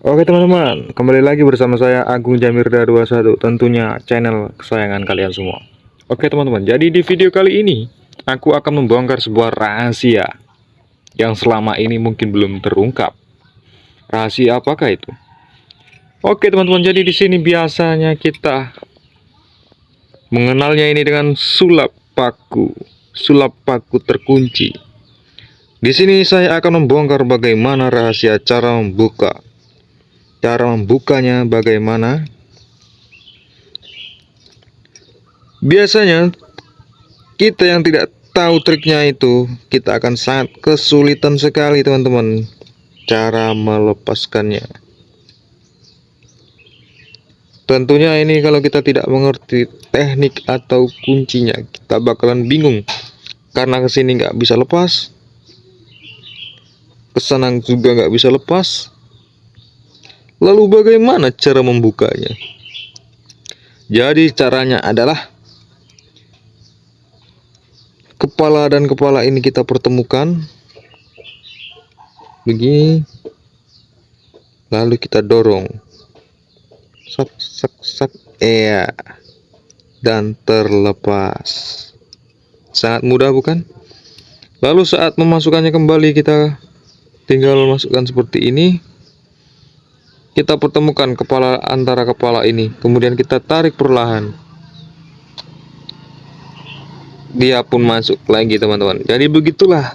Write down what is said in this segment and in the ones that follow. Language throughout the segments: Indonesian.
Oke teman-teman, kembali lagi bersama saya Agung Jamirda 21 Tentunya channel kesayangan kalian semua. Oke teman-teman, jadi di video kali ini Aku akan membongkar sebuah rahasia Yang selama ini mungkin belum terungkap. Rahasia apakah itu? Oke teman-teman, jadi di sini biasanya kita Mengenalnya ini dengan sulap paku Sulap paku terkunci. Di sini saya akan membongkar bagaimana rahasia cara membuka Cara membukanya bagaimana? Biasanya kita yang tidak tahu triknya itu kita akan sangat kesulitan sekali teman-teman cara melepaskannya. Tentunya ini kalau kita tidak mengerti teknik atau kuncinya kita bakalan bingung karena ke sini nggak bisa lepas, kesenang juga nggak bisa lepas Lalu bagaimana cara membukanya? Jadi caranya adalah kepala dan kepala ini kita pertemukan. Begini. Lalu kita dorong. Sak sak sak ya dan terlepas. Sangat mudah bukan? Lalu saat memasukkannya kembali kita tinggal masukkan seperti ini kita pertemukan kepala antara kepala ini. Kemudian kita tarik perlahan. Dia pun masuk lagi teman-teman. Jadi begitulah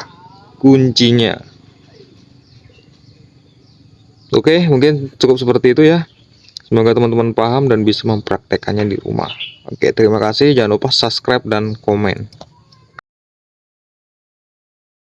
kuncinya. Oke mungkin cukup seperti itu ya. Semoga teman-teman paham dan bisa mempraktekannya di rumah. Oke terima kasih. Jangan lupa subscribe dan komen